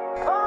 Oh!